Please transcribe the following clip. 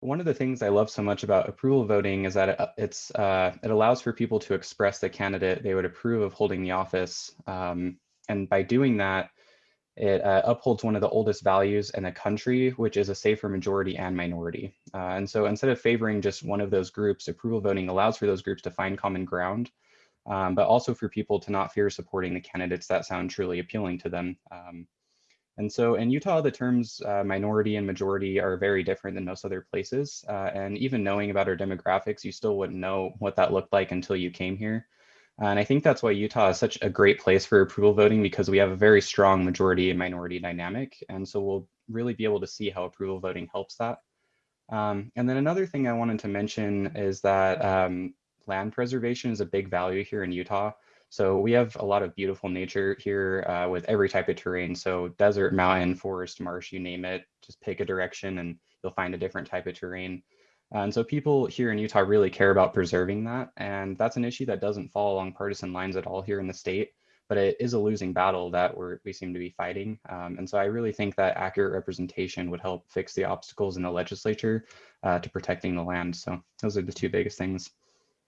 One of the things I love so much about approval voting is that it, it's uh, it allows for people to express the candidate they would approve of holding the office, um, and by doing that, it uh, upholds one of the oldest values in the country, which is a safer majority and minority. Uh, and so instead of favoring just one of those groups, approval voting allows for those groups to find common ground, um, but also for people to not fear supporting the candidates that sound truly appealing to them. Um, and so in Utah, the terms uh, minority and majority are very different than most other places. Uh, and even knowing about our demographics, you still wouldn't know what that looked like until you came here. And I think that's why Utah is such a great place for approval voting because we have a very strong majority and minority dynamic. And so we'll really be able to see how approval voting helps that. Um, and then another thing I wanted to mention is that um, land preservation is a big value here in Utah. So we have a lot of beautiful nature here uh, with every type of terrain. So desert, mountain, forest, marsh, you name it, just pick a direction and you'll find a different type of terrain. And so people here in Utah really care about preserving that. And that's an issue that doesn't fall along partisan lines at all here in the state, but it is a losing battle that we seem to be fighting. Um, and so I really think that accurate representation would help fix the obstacles in the legislature uh, to protecting the land. So those are the two biggest things.